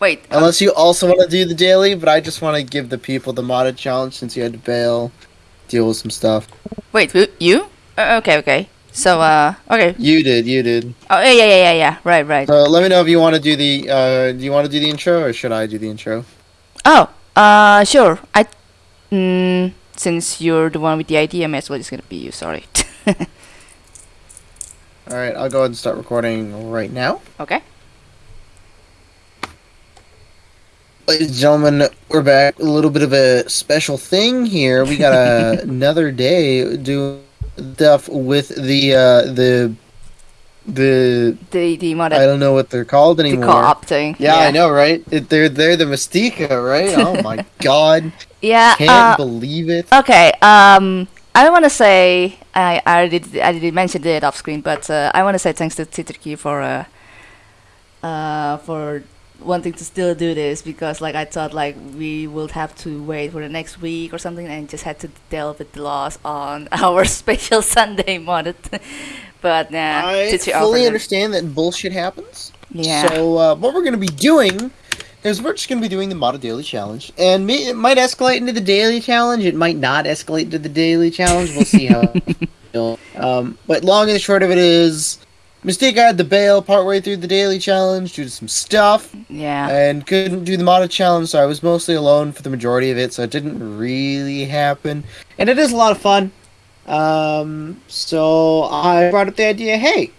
Wait. um, Unless you also want to do the daily, but I just want to give the people the modded challenge since you had to bail, deal with some stuff. wait. who- You? Uh, okay. Okay. So uh. Okay. You did, you did. Oh yeah yeah yeah yeah yeah. Right right. So let me know if you want to do the. Uh, do you want to do the intro or should I do the intro? Oh. Uh. Sure. I. Mm, since you're the one with the idea, may as well it's gonna be you. Sorry. All right, I'll go ahead and start recording right now. okay. Ladies and gentlemen, we're back. A little bit of a special thing here. We got a, another day doing stuff with the uh, the the The the I don't know what they're called anymore. the co-op thing. Yeah, I know, right? It, they're they're the Mystica, right? Oh my god, Yeah. can't uh, believe it. Okay. Um, I want to say I I did I did mention it off screen, but uh, I want to say thanks to Titriki for uh, uh for wanting to still do this because like I thought like we would have to wait for the next week or something and just had to deal with the loss on our special Sunday modded. but nah, I fully understand that bullshit happens. Yeah. So uh, what we're gonna be doing is we're just gonna be doing the Modded Daily Challenge, and me, it might escalate into the Daily Challenge. It might not escalate into the Daily Challenge. We'll see how. um, but long and short of it is, Mystique had the bail partway through the Daily Challenge due to some stuff, yeah. and couldn't do the Modded Challenge. So I was mostly alone for the majority of it. So it didn't really happen, and it is a lot of fun. Um, so I brought up the idea. Hey,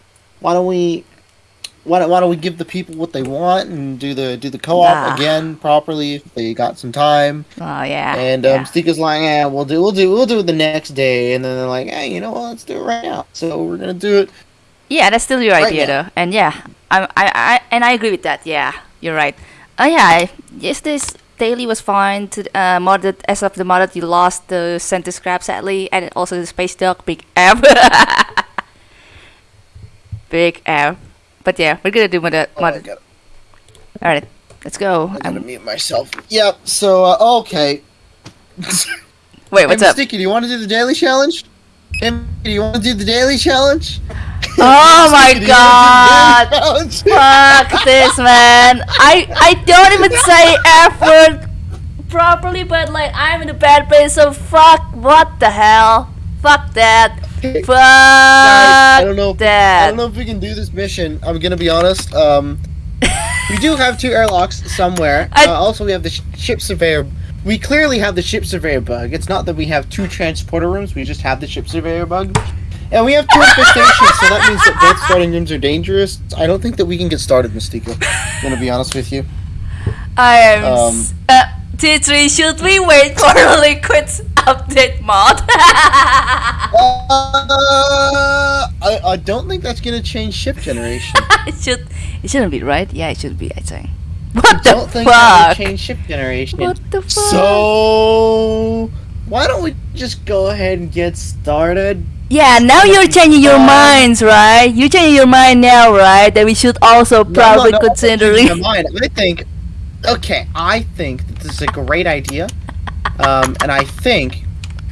why don't we why don't, why don't we give the people what they want and do the do the co-op Nah. again properly if they got some time Oh yeah. and um yeah. Stika's like yeah we'll do we'll do we'll do it the next day and then they're like hey you know what let's do it right now so we're gonna do it Yeah, that's still your Right idea now. though, and yeah, I, I, I, and I agree with that. Yeah, you're right. Oh yeah, I, yes, this daily was fine. To uh, modded as of the modded, you lost the center scrap sadly, and also the space dog big F. big F. But yeah, we're gonna do modded. oh, I modded. gotta, All right, let's go. I gotta Um, mute myself yep so uh, okay wait, what's hey, up? Sticky, do you want to do the daily challenge hey, do you want to do the daily challenge Oh my Sticky, do you wanna god! do the daily challenge? Fuck this, man. I I don't even say F word properly, but like I'm in a bad place, so fuck. What the hell? Fuck that. Guys, Fuck I don't know. If, I don't know if we can do this mission. I'm gonna be honest. Um, we do have two airlocks somewhere. I- Uh, also, we have the sh- ship surveyor. We clearly have the ship surveyor bug. It's not that we have two transporter rooms. We just have the ship surveyor bug. And we have two infestations, so that means that both starting rooms are dangerous. I don't think that we can get started, Mystica. I'm gonna be honest with you. I am. um, uh, T3, should we wait for the liquids update mod? Uh, I, I don't think that's gonna change ship generation. it should. It shouldn't be right. Yeah, it should be. I think. I What the don't think fuck? change ship generation. What the fuck? So, why don't we just go ahead and get started? Yeah, now you're changing your minds, right? You're changing your mind now, right? That we should also probably no, no, consider. I'm changing my mind. I think, okay, I think that this is a great idea, um, and I think,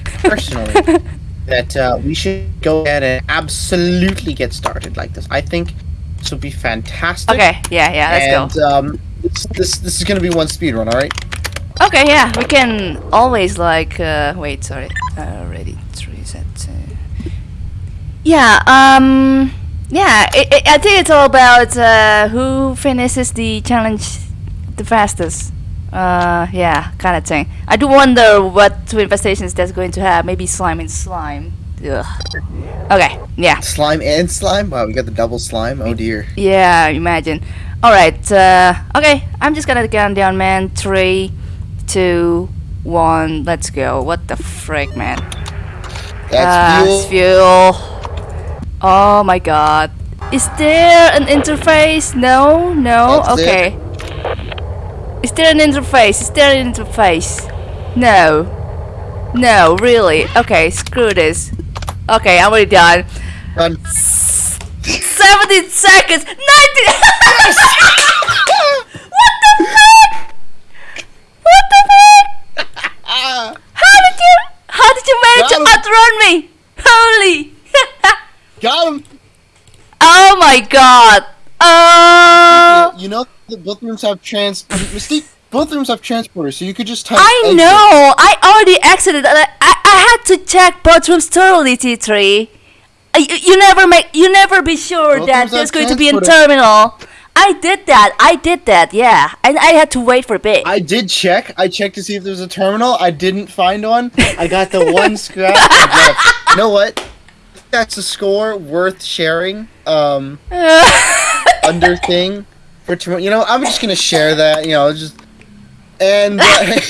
personally, that uh, we should go ahead and absolutely get started like this. I think this would be fantastic. Okay, yeah, yeah, let's and, go. um, this, this this is gonna be one speed run, all right? Okay, yeah, we can always like uh, wait, sorry, already. Uh, yeah, um, yeah, it, it, I think it's all about uh, who finishes the challenge the fastest. Uh, yeah, kind of thing. I do wonder what two infestations that's going to have. Maybe slime and slime. Ugh. Okay, yeah. Slime and slime. Wow, we got the double slime. Oh dear. Yeah, imagine. Alright, uh, okay, I'm just gonna count down, man. Three, two, one, let's go. What the frick, man? That's Ah, fuel. fuel. Oh my god. Is there an interface? No, no, That's okay. Is there an interface? Is there an interface? No. No, really? Okay, screw this. Okay, I'm already done. Done. 17 seconds! 19! what the fuck? What the fuck? How did you how did you manage to outrun me? Holy got him. Oh my god! Oh You know the both rooms have trans. Mystique. Both rooms have transporters, so you could just type. I exit. know. I already exited. I, I, I had to check both rooms thoroughly, T3. Uh, You, you never make. You never be sure Both that there's going to be a terminal. I did that. I did that. Yeah, and I had to wait for a bit. I did check. I checked to see if there was a terminal. I didn't find one. I got the one scrap. You know what? That's a score worth sharing. Um, under thing for tomorrow. You know, I'm just gonna share that. You know, just and. Uh,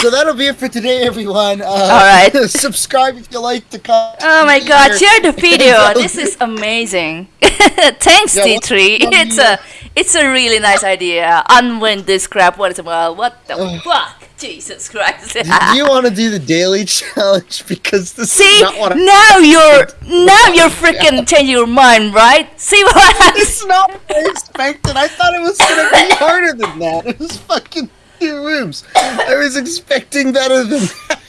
So that'll be it for today, everyone. Uh, All right. subscribe if you like to comment. Oh my god, here. share the video. this is amazing. Thanks, Yeah, T3. It's a it's a really nice idea. Unwind this crap once in a while. What the fuck? Jesus Christ. Do you want to do the daily challenge because this See, is not what I, now you're now you're freaking changing your mind, right? See what happens? it's not what I expected. I thought it was gonna be harder than that. It was fucking two rooms. I was expecting better than that.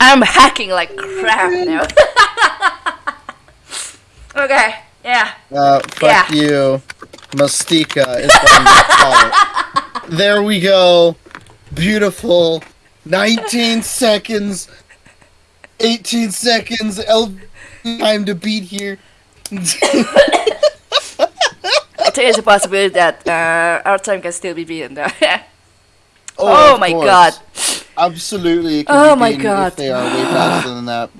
I'm hacking like crap now. okay, yeah. Uh, fuck Yeah. you. Mastika is what I'm gonna call it. There we go. Beautiful. 19 seconds. 18 seconds. L time to beat here. I think there's a possibility that uh, our time can still be beaten though. Oh, oh my course. god. Absolutely. Oh be my God. They are way faster than that.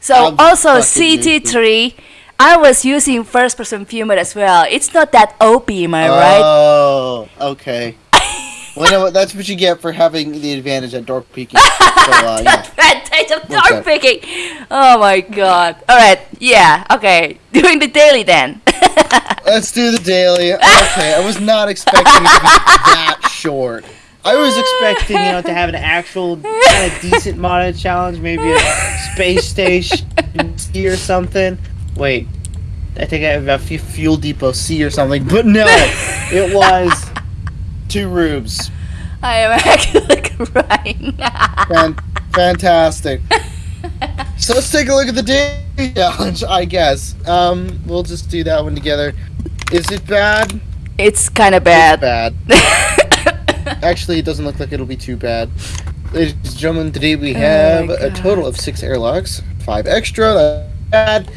So I'm also CT3, I was using first person view mode as well. It's not that OP, am I right? Oh, okay. Well, you know what? That's what you get for having the advantage at door peeking. So, uh, yeah. Advantage of door picking. Oh my god. Alright, yeah, okay. Doing the daily then. Let's do the daily. Okay, I was not expecting it to be that short. I was expecting, you know, to have an actual kind of decent modded challenge, maybe a space station C or something. Wait, I think I have a Fu- fuel depot C or something, but no, it was two rooms. I am actually crying. Fan- fantastic. So let's take a look at the daily challenge, I guess. Um, we'll just do that one together. Is it bad? it's kind of It's bad. bad. Actually, it doesn't look like it'll be too bad. Ladies and gentlemen, today we Oh have my a total of six airlocks, five extra. That's bad.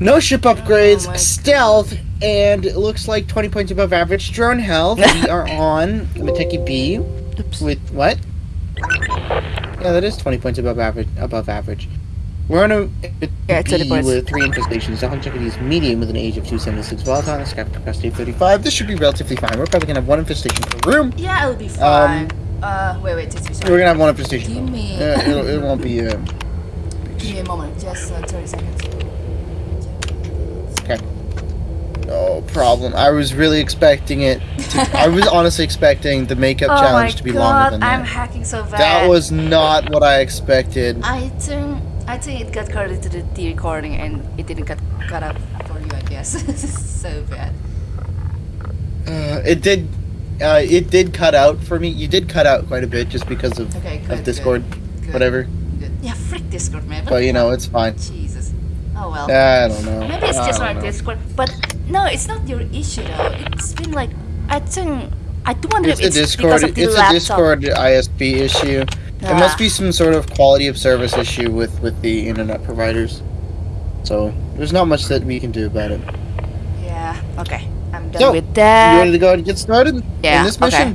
No ship upgrades, Oh stealth, and it looks like 20 points above average drone health. we are on Mateki B Oops. with what? Yeah, that is 20 points above average. Above average. We're on a Yeah, 20 B with three infestations. The Hunchakity is medium with an age of 276 volatile, scrap capacity of 35. This should be relatively fine. We're probably gonna have one infestation per room. Yeah, it'll be fine. uh, wait, wait, just We're gonna have one infestation. Give me- Yeah, it'll, it won't be. Uh, Give me a moment, just uh, 30 seconds. No problem. I was really expecting it. To, I was honestly expecting the makeup oh challenge to be god, longer than that. I'm that. hacking so bad. That was not what I expected. I think I think it got cut into the D recording and it didn't get cut up for you, I guess. so bad. Uh, it did. Uh, it did cut out for me. You did cut out quite a bit just because of, Okay, good. of Discord, good, good, whatever. Good. Yeah, frick Discord, man. But you know, it's fine. Jesus. Oh well. I don't know. Maybe it's just don't like. Discord, but no, it's not your issue though. It's been like I think I do wonder It's if it's Discord. because of the It's a. Discord ISP issue. Ah. must be some sort of quality of service issue with with the internet providers. So there's not much that we can do about it. Yeah. Okay. I'm done So, with that. You ready to go and get started? Yeah, In this okay.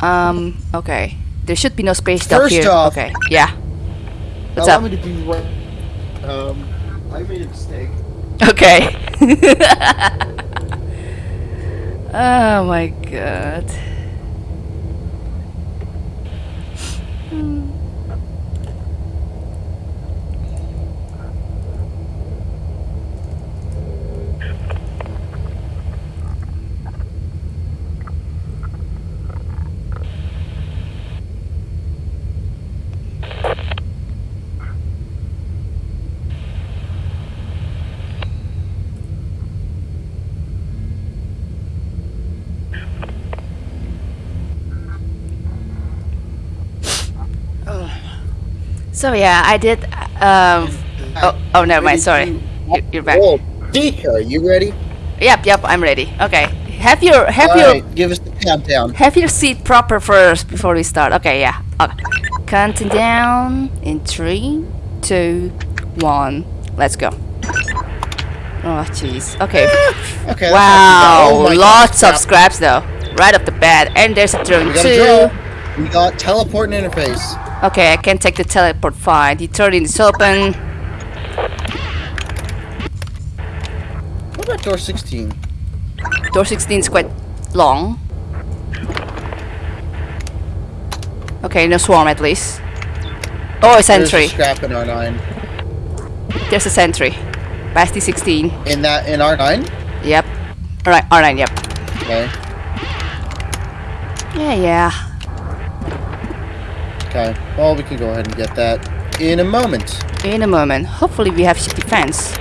Um. Okay. There should be no space First here. off- okay. Yeah. What's Allow up? me to do what? Um, I made a mistake. Okay. oh my god. So yeah, I did. Um. Oh. Oh, never mind. Sorry. You- You're back. Oh, are you ready? Yep. Yep. I'm ready. Okay. have your have your Alright, give us the countdown. have your seat proper first before we start. Okay, yeah. Okay. Counting down in three, two, one. Let's go. Oh jeez. Okay. Okay. that's not too bad. Wow, Oh God, lots of scraps though. Right off the bat, and there's a turn We got a two. draw. We got teleport and interface. Okay, I can take the teleport fine. The turn is open. What about door 16? Door 16 is quite long. Okay, no swarm at least. Oh, a sentry. There's a sentry. scrap in R9. There's a sentry. Basti 16. In that in R9? Yep. Alright, alright, yep. Okay. Yeah, yeah. Okay. Well, we can go ahead and get that in a moment. In a moment. Hopefully we have ship defense.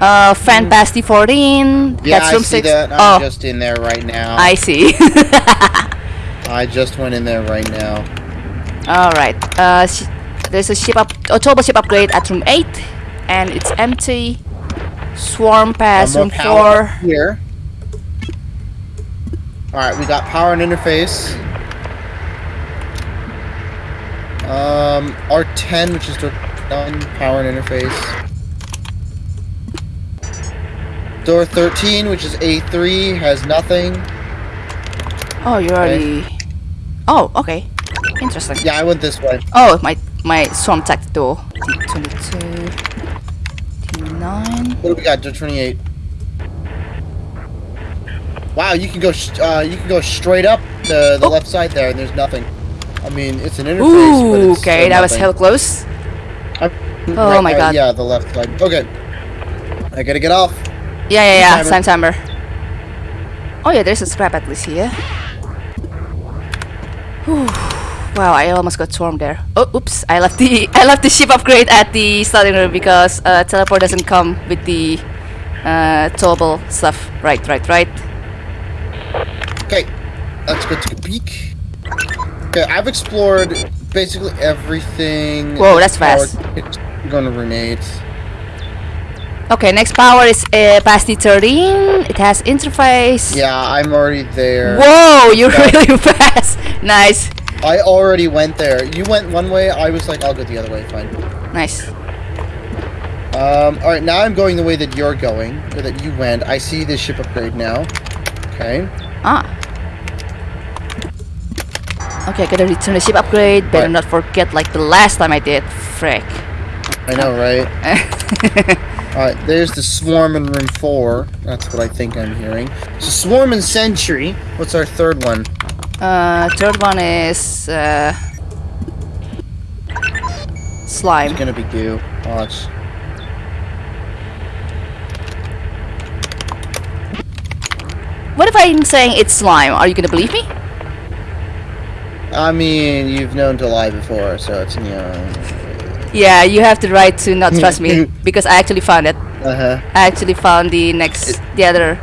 Uh, fan Basti 14. Hmm. Yeah, That's I see 6. that. I'm oh, just in there right now. I see. I just went in there right now. Alright. Uh, sh- there's a ship up, a turbo ship upgrade at room 8. And it's empty. Swarm pass room 4. here. Alright, we got power and interface. Um, R10, which is door 9, power and interface. Door 13, which is A3, has nothing. Oh, you already. Oh, okay. Interesting. Yeah, I went this way. Oh, my my swarm tactic door. T22. T9. What do we got? Door 28. Wow, you can go uh, you can go straight up the, the Oh. left side there, and there's nothing. I mean, it's an interface, but Ooh, it's okay, that was hell close. I'm- Oh my uh, God. Yeah, the left side. Okay. I gotta get off. Yeah, yeah, yeah. Time timer. Oh yeah, there's a scrap at least here. Whew. Wow, I almost got swarmed there. Oh, oops! I left the I left the ship upgrade at the starting room because uh, teleport doesn't come with the uh, toggle stuff. Right, right, right. Okay, let's go take a peek. Okay, I've explored basically everything. Whoa, that's fast. To room 8. Okay, next power is uh, past the 13. It has interface. Yeah, I'm already there. Whoa, you're Yeah. really fast. Nice, I already went there. You went one way, I was like, I'll go the other way, fine. nice. Um, alright, now I'm going the way that you're going, or that you went. I see the ship upgrade now. Okay. Ah. Okay, I gotta return the ship upgrade. Better Right. not forget like the last time I did. Frick. I know, right? Alright, there's the swarm in room 4. That's what I think I'm hearing. So swarm and sentry. What's our third one? uh, third one is uh, slime. It's gonna be goo. Watch. What if I'm saying it's slime? Are you gonna believe me? I mean, you've known to lie before, so it's, you know... Yeah, you have the right to not trust me because I actually found it. Uh-huh. I actually found the next, the other,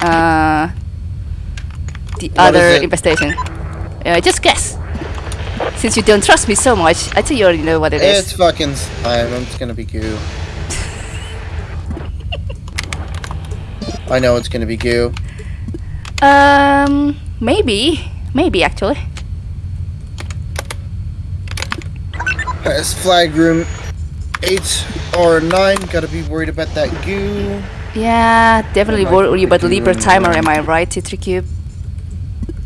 uh, the What other infestation. Uh, just guess. Since you don't trust me so much, I think you already know what it is. It's fucking slime. It's gonna be goo. I know it's gonna be goo. Um, maybe, maybe actually. It's flag room 8 or 9. Gotta be worried about that goo. Yeah, definitely worry about Libra timer. Am I right, T3 Cube?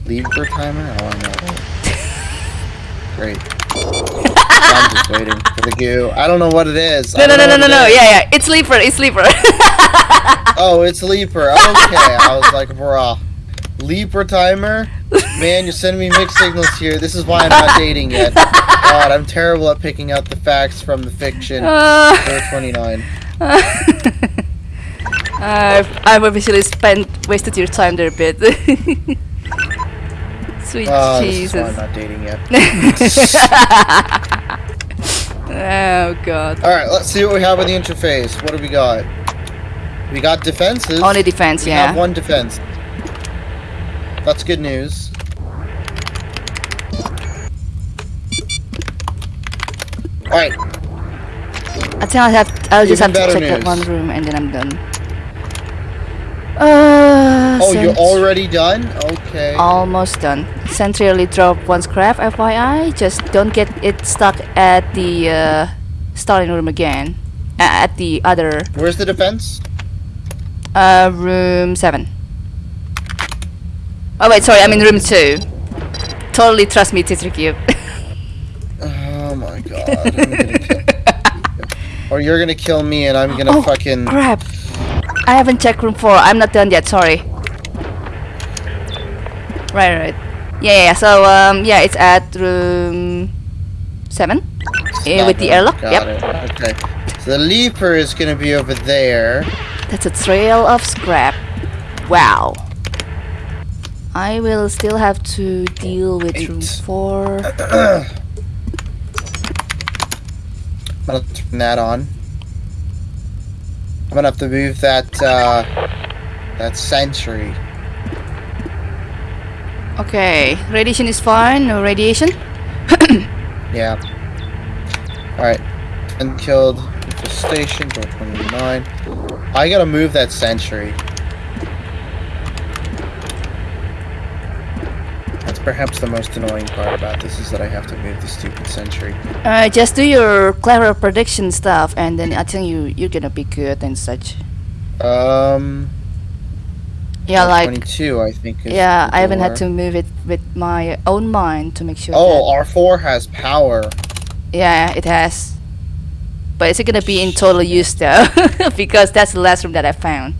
Lever timer? Oh, I know. Great. I'm just waiting for the goo. I don't know what it is. No, no, no, no, no, no. Yeah, yeah. It's Libra. It's Libra. Oh, it's Leaper. Okay. I was like, bruh. Leaper timer? Man, you're sending me mixed signals here. This is why I'm not dating yet. God, I'm terrible at picking out the facts from the fiction. Uh, Door 29. I've, I've officially spent wasted your time there a bit. Sweet Oh, this is why I'm not dating yet. Oh god. Alright, let's see what we have in the interface. What do we got? We got defenses. Only defense, we yeah. have one defense. That's good news. Alright, I think I'll have I'll just Even have to better check that one room and then I'm done. Uh, Oh, you're already done? Okay. Almost done. Sentry only drop one scrap, FYI. Just don't get it stuck at the uh, starting room again. A- at the other Where's the defense? uh, room 7. Oh wait, sorry, I'm in room 2. Totally trust me, Titricube. Oh my god. I'm gonna kill or you're gonna kill me and I'm gonna Oh, fucking. Crap. I haven't checked room 4. I'm not done yet, sorry. Right, right. Yeah, yeah, yeah. So, um, yeah, it's at room 7. Eh, with the airlock. Got Yep. it. Okay. So the leaper is gonna be over there. That's a trail of scrap. Wow. I will still have to deal with room 4. I'm gonna turn that on. I'm gonna have to move that uh that sentry. Okay, radiation is fine, no radiation. Yeah. Alright. And killed infestation, door 29. I gotta move that sentry. Perhaps the most annoying part about this is that I have to move the stupid sentry. Uh, just do your clever prediction stuff, and then I think you you're gonna be good and such. Um Yeah, like 22 I think is yeah, I haven't had to move it with my own mind to make sure. Oh, R4 has power. yeah, it has. But is it gonna be in total use though? because that's the last room that I found.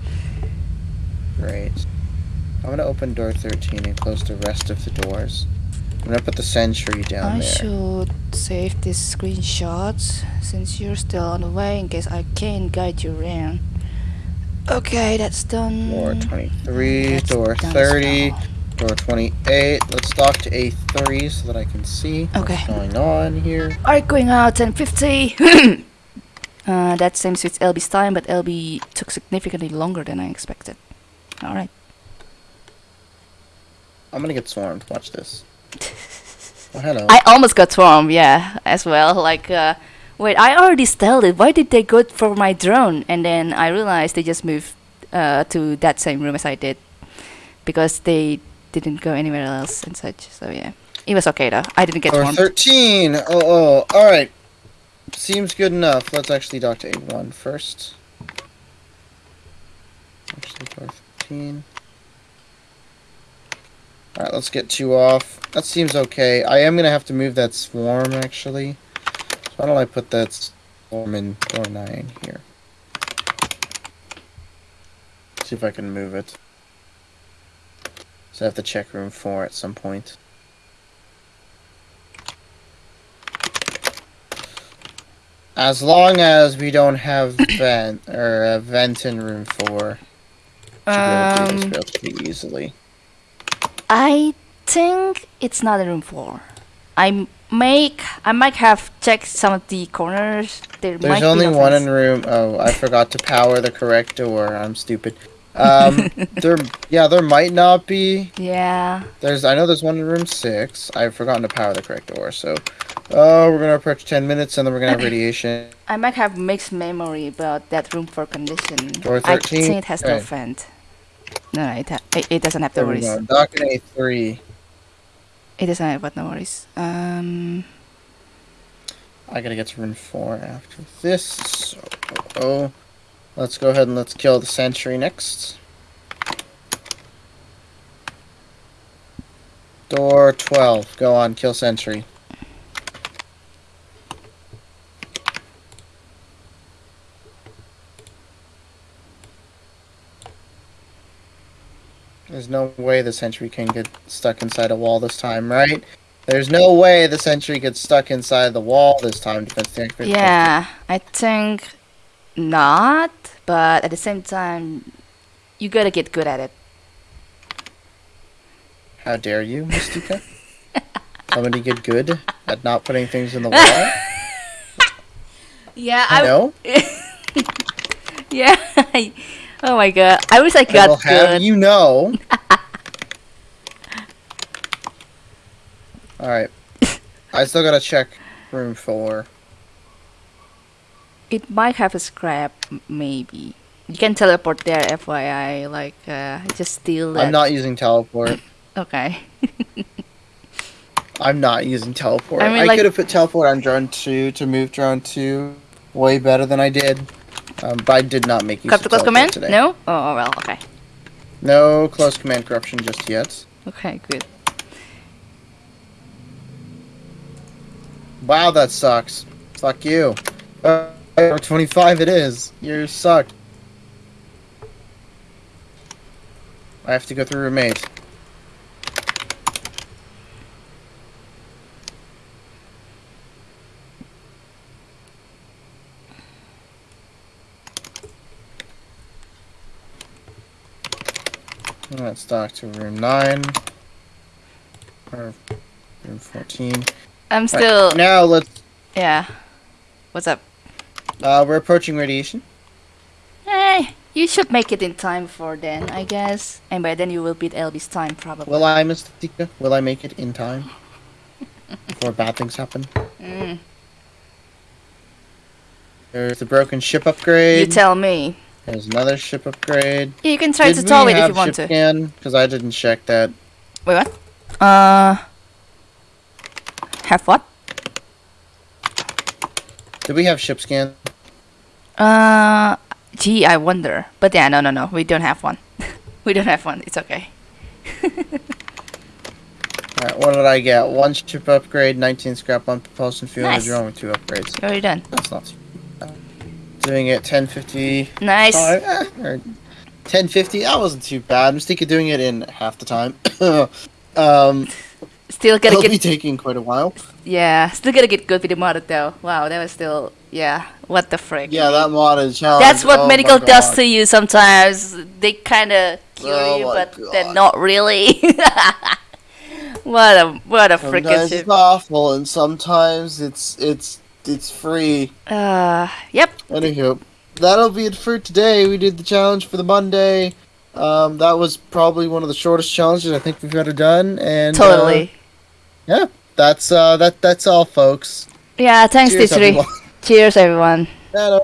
Great. I'm gonna open door 13 and close the rest of the doors. I'm gonna put the sentry down I there. should save these screenshots since you're still on the way in case I can't guide you around. Okay, that's done. Door 23, That's door 30, well. door 28. Let's dock to A3 so that I can see Okay. what's going on here. Alright, going out 1050. uh, that same suits LB's time, but LB took significantly longer than I expected. Alright. I'm gonna get swarmed. Watch this. Oh, hello. I almost got swarmed, yeah, as well. Like, uh, wait, I already styled it. Why did they go for my drone? And then I realized they just moved uh, to that same room as I did. Because they didn't go anywhere else and such. So, yeah. It was okay though. I didn't get door swarmed. 13. Oh, oh. Alright. Seems good enough. Let's actually dock to A1 first. Actually, 13. Alright, let's get two off. That seems okay. I am gonna have to move that swarm, actually. So why don't I put that swarm in door 9 here? See if I can move it. So I have to check room 4 at some point. As long as we don't have vent or a vent in room 4, should be able to do this Um, relatively easily. I think it's not in room four. I make I might have checked some of the corners. There There's might only be no one in room. Oh, I forgot to power the correct door. I'm stupid. Um, there, yeah, there might not be. Yeah. There's, I know there's one in room six. I've forgotten to power the correct door. So, oh, we're gonna approach ten minutes, and then we're gonna have radiation. I might have mixed memory about that room for condition. Door I 13? think it has no Okay. vent. No, no, it, ha- it, it doesn't have There no we worries. go. Dock A three. It doesn't have what no worries. Um, I gotta get to room four after this. So, oh, let's go ahead and let's kill the sentry next. Door 12. Go on, kill sentry. There's no way the sentry can get stuck inside a wall this time, right? There's no way the sentry gets stuck inside the wall this time. Defense tank. yeah, I think not. But at the same time, you gotta get good at it. How dare you, Mystica? Somebody get good at not putting things in the wall? Yeah, I know. Yeah. oh my god. I wish I I got will have good. you know. Alright. I still gotta check room four. It might have a scrap, maybe. You can teleport there, FYI. Like, uh, just steal that. I'm not using teleport. Okay. I'm not using teleport. I I, like- could have put teleport on drone two to move drone two way better than I did, um, but I did not make use Cut of the close command? today. No? Oh, oh, well, okay. No close command corruption just yet. Okay, good. Wow, that sucks. Fuck you. Uh, 25 it is. You suck. I have to go through roommate. Let's dock to room 9. Or room 14. I'm Right, still. now let's. Yeah. What's up? Uh, we're approaching radiation. Hey, you should make it in time for then, I guess. And by then you will beat LB's time, probably. Will I, Mystica? Will I make it in time? Before bad things happen? Mm, There's the broken ship upgrade. you tell me. There's another ship upgrade. Yeah, you can try Did to tow it if you want ship to. Because I didn't check that. Wait, what? Uh. Have what? Do we have ship scan? Uh. Gee, I wonder. But yeah, no, no, no. We don't have one. we don't have one. It's okay. Alright, what did I get? One ship upgrade, 19 scrap, one propulsion fuel, Nice. drone with two upgrades. Already done. That's not. Doing it 1050. Nice. Five, eh, or 1050. That wasn't too bad. I'm thinking doing it in half the time. um, Still gotta it'll get be taking quite a while. Yeah, still gotta get good with the mod though. Wow, that was still yeah. What the frick? Yeah, that mod is challenge. That's what oh medical does to you sometimes. They kind of cure Oh you, but they're not really. what a what a freaking Sometimes it's awful, and sometimes it's it's it's free. Uh, yep. Anywho, that'll be it for today. We did the challenge for the Monday. Um, that was probably one of the shortest challenges I think we've ever done, and uh, Totally. yeah, that's uh, that that's all, folks. yeah. Thanks, Cheers, Distry. everyone. Cheers, everyone. Hello.